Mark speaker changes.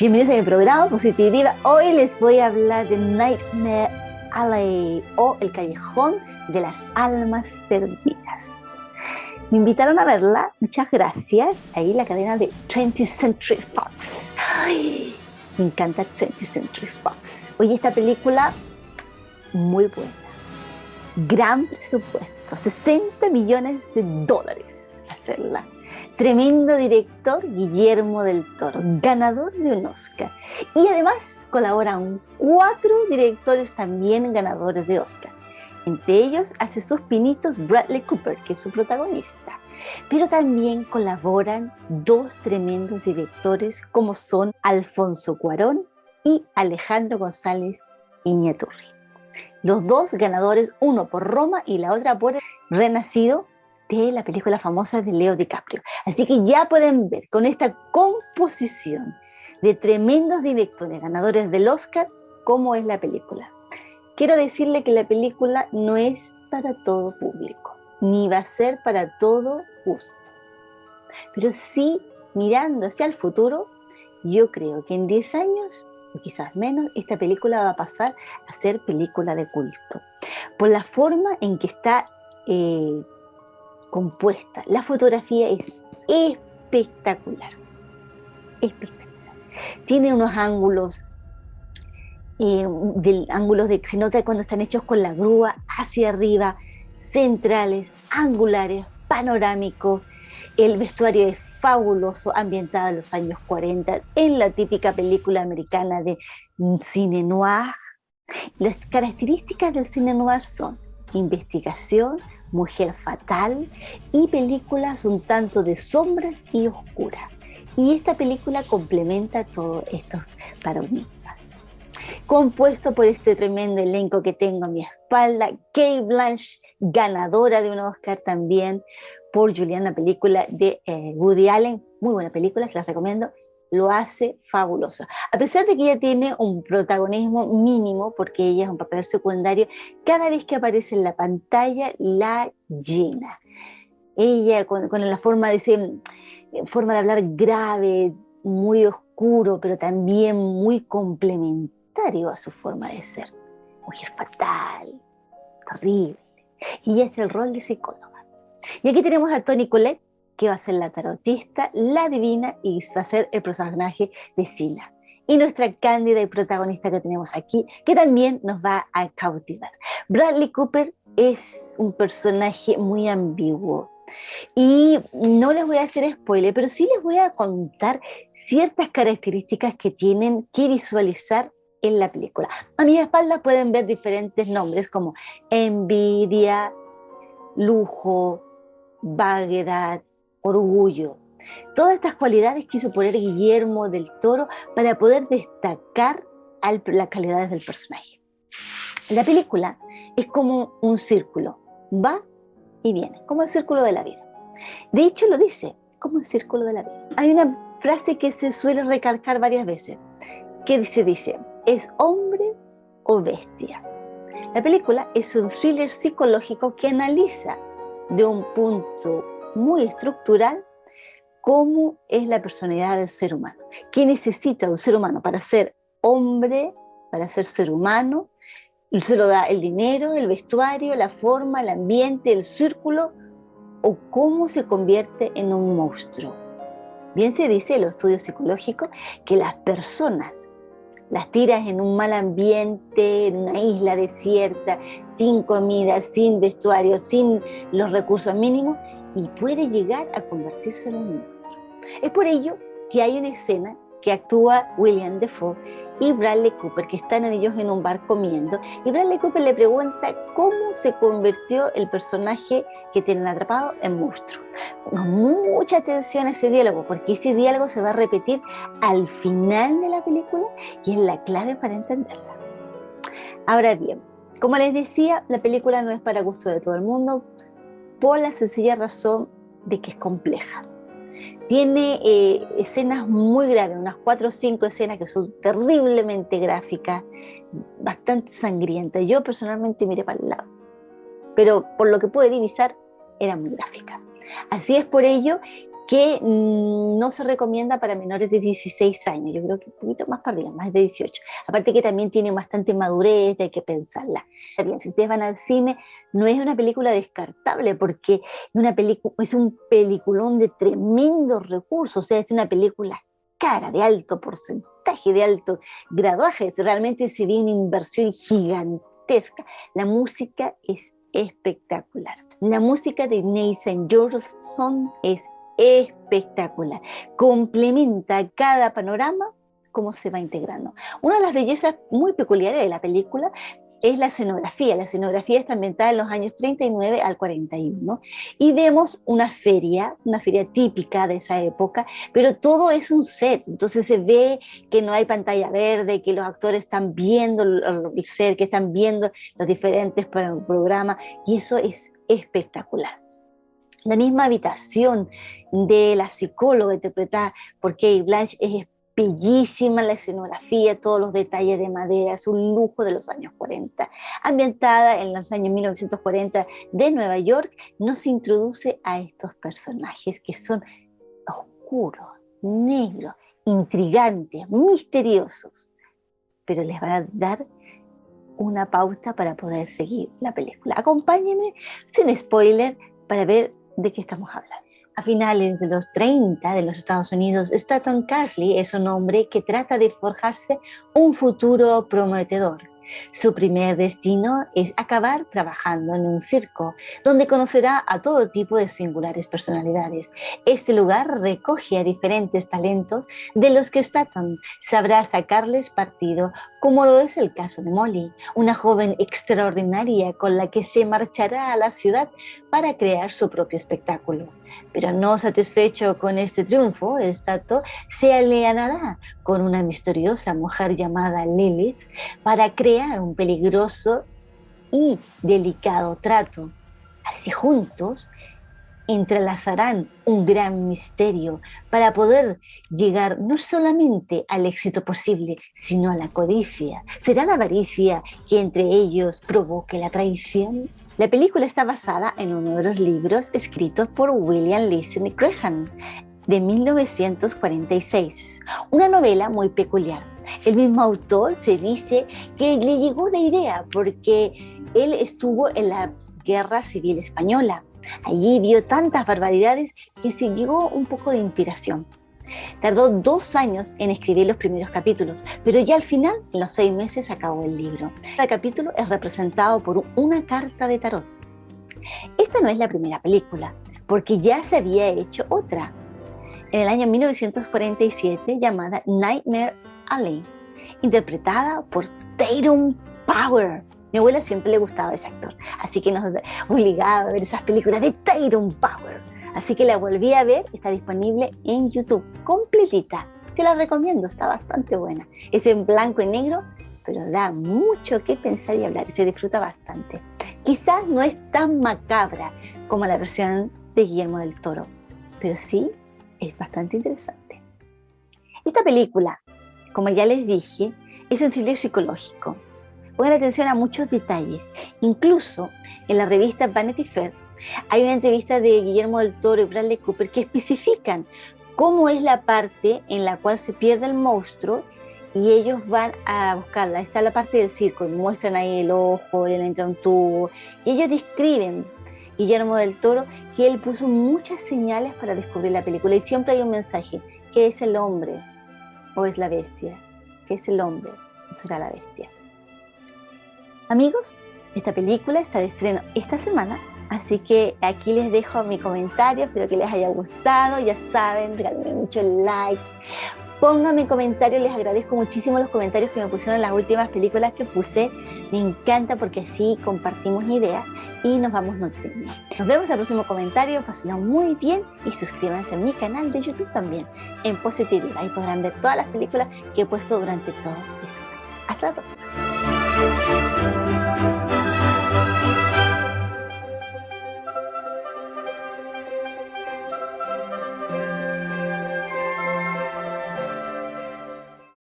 Speaker 1: Bienvenidos a mi programa Positiva. Hoy les voy a hablar de Nightmare Alley o El Callejón de las Almas Perdidas. Me invitaron a verla, muchas gracias. Ahí la cadena de 20th Century Fox. Me encanta 20th Century Fox. Oye, esta película muy buena. Gran presupuesto, 60 millones de dólares hacerla tremendo director Guillermo del Toro, ganador de un Oscar. Y además colaboran cuatro directores también ganadores de Oscar. Entre ellos hace sus pinitos Bradley Cooper, que es su protagonista. Pero también colaboran dos tremendos directores como son Alfonso Cuarón y Alejandro González Iñaturri. Los dos ganadores, uno por Roma y la otra por Renacido, de la película famosa de Leo DiCaprio. Así que ya pueden ver con esta composición de tremendos directores ganadores del Oscar cómo es la película. Quiero decirle que la película no es para todo público, ni va a ser para todo gusto. Pero sí, mirando hacia el futuro, yo creo que en 10 años, o quizás menos, esta película va a pasar a ser película de culto. Por la forma en que está eh, compuesta. La fotografía es espectacular. Espectacular. Tiene unos ángulos, eh, del, ángulos de, se nota cuando están hechos con la grúa hacia arriba, centrales, angulares, panorámicos. El vestuario es fabuloso, ambientado en los años 40, en la típica película americana de cine noir. Las características del cine noir son investigación, Mujer Fatal y películas un tanto de sombras y oscuras. Y esta película complementa todos estos paradigmas. Compuesto por este tremendo elenco que tengo a mi espalda, Kate Blanche, ganadora de un Oscar también por Julian, la película de eh, Woody Allen, muy buena película, se las recomiendo, lo hace fabulosa. A pesar de que ella tiene un protagonismo mínimo, porque ella es un papel secundario, cada vez que aparece en la pantalla la llena. Ella con, la forma de, ser, forma de hablar grave, muy oscuro, pero también muy complementario a su forma de ser. Mujer fatal, horrible. Y es el rol de psicóloga. Y aquí tenemos a Tony Collette, que va a ser la tarotista, la divina y va a ser el personaje de Sila. Y nuestra cándida y protagonista que tenemos aquí, que también nos va a cautivar. Bradley Cooper es un personaje muy ambiguo. Y no les voy a hacer spoiler, pero sí les voy a contar ciertas características que tienen que visualizar en la película. A mi espalda pueden ver diferentes nombres como envidia, lujo, vaguedad, orgullo. Todas estas cualidades quiso poner Guillermo del Toro para poder destacar las calidades del personaje. La película es como un círculo, va y viene, como el círculo de la vida. De hecho lo dice, como el círculo de la vida. Hay una frase que se suele recalcar varias veces, que se dice, ¿es hombre o bestia? La película es un thriller psicológico que analiza de un punto muy estructural cómo es la personalidad del ser humano. ¿Qué necesita un ser humano para ser hombre, para ser ser humano? Se lo da el dinero, el vestuario, la forma, el ambiente, el círculo, o cómo se convierte en un monstruo. Bien se dice en los estudios psicológicos que las personas las tiras en un mal ambiente, en una isla desierta, sin comida, sin vestuario, sin los recursos mínimos, y puede llegar a convertirse en un monstruo. Es por ello que hay una escena que actúa William Defoe y Bradley Cooper, que están ellos en un bar comiendo, y Bradley Cooper le pregunta cómo se convirtió el personaje que tienen atrapado en monstruo. Con mucha atención a ese diálogo, porque ese diálogo se va a repetir al final de la película y es la clave para entenderla. Ahora bien, como les decía, la película no es para gusto de todo el mundo, por la sencilla razón de que es compleja. Tiene eh, escenas muy graves, unas cuatro o cinco escenas que son terriblemente gráficas, bastante sangrientas. Yo personalmente miré para el lado, pero por lo que pude divisar, era muy gráfica. Así es por ello que mm, no se recomienda para menores de 16 años, yo creo que un poquito más para arriba, más de 18. Aparte que también tiene bastante madurez, hay que pensarla. Bien, si ustedes van al cine, no es una película descartable porque una es un peliculón de tremendos recursos, o sea, es una película cara, de alto porcentaje, de alto graduaje, realmente se ve una inversión gigantesca. La música es espectacular. La música de Nathan Johnson es espectacular. Complementa cada panorama cómo se va integrando. Una de las bellezas muy peculiares de la película es la escenografía. La escenografía está ambientada en los años 39 al 41 y vemos una feria, una feria típica de esa época, pero todo es un set, entonces se ve que no hay pantalla verde, que los actores están viendo el set, que están viendo los diferentes programas y eso es espectacular. La misma habitación de la psicóloga interpretada por Kate Blanche es bellísima la escenografía, todos los detalles de madera, es un lujo de los años 40. Ambientada en los años 1940 de Nueva York, nos introduce a estos personajes que son oscuros, negros, intrigantes, misteriosos, pero les van a dar una pauta para poder seguir la película. Acompáñenme sin spoiler para ver de qué estamos hablando. A finales de los 30 de los Estados Unidos, Stanton Carsley es un hombre que trata de forjarse un futuro prometedor. Su primer destino es acabar trabajando en un circo, donde conocerá a todo tipo de singulares personalidades. Este lugar recoge a diferentes talentos de los que Staton sabrá sacarles partido, como lo es el caso de Molly, una joven extraordinaria con la que se marchará a la ciudad para crear su propio espectáculo. Pero no satisfecho con este triunfo, Stato se alienará con una misteriosa mujer llamada Lilith para crear un peligroso y delicado trato. Así juntos entrelazarán un gran misterio para poder llegar no solamente al éxito posible, sino a la codicia. ¿Será la avaricia que entre ellos provoque la traición? La película está basada en uno de los libros escritos por William Listen Graham de 1946, una novela muy peculiar. El mismo autor se dice que le llegó la idea porque él estuvo en la Guerra Civil Española. Allí vio tantas barbaridades que se llegó un poco de inspiración. Tardó dos años en escribir los primeros capítulos, pero ya al final, en los seis meses, acabó el libro. Cada capítulo es representado por una carta de tarot. Esta no es la primera película, porque ya se había hecho otra, en el año 1947, llamada Nightmare Alley, interpretada por Tatum Power. Mi abuela siempre le gustaba ese actor, así que nos obligaba a ver esas películas de Tatum Power. Así que la volví a ver, está disponible en YouTube, completita. Te la recomiendo, está bastante buena. Es en blanco y negro, pero da mucho que pensar y hablar y se disfruta bastante. Quizás no es tan macabra como la versión de Guillermo del Toro, pero sí es bastante interesante. Esta película, como ya les dije, es un thriller psicológico. Pongan atención a muchos detalles. Incluso en la revista Vanity Fair hay una entrevista de Guillermo del Toro y Bradley Cooper que especifican cómo es la parte en la cual se pierde el monstruo y ellos van a buscarla. Está la parte del circo, muestran ahí el ojo, le entra un tubo, y ellos describen, Guillermo del Toro, que él puso muchas señales para descubrir la película y siempre hay un mensaje, ¿qué es el hombre o es la bestia? ¿Qué es el hombre o será la bestia? Amigos, esta película está de estreno esta semana Así que aquí les dejo mi comentario, espero que les haya gustado, ya saben, regálenme mucho like, pónganme comentarios, les agradezco muchísimo los comentarios que me pusieron en las últimas películas que puse, me encanta porque así compartimos ideas y nos vamos nutriendo. Nos vemos el próximo comentario, pásenlo muy bien y suscríbanse a mi canal de YouTube también, en Positividad, ahí podrán ver todas las películas que he puesto durante todos estos años. Hasta la próxima.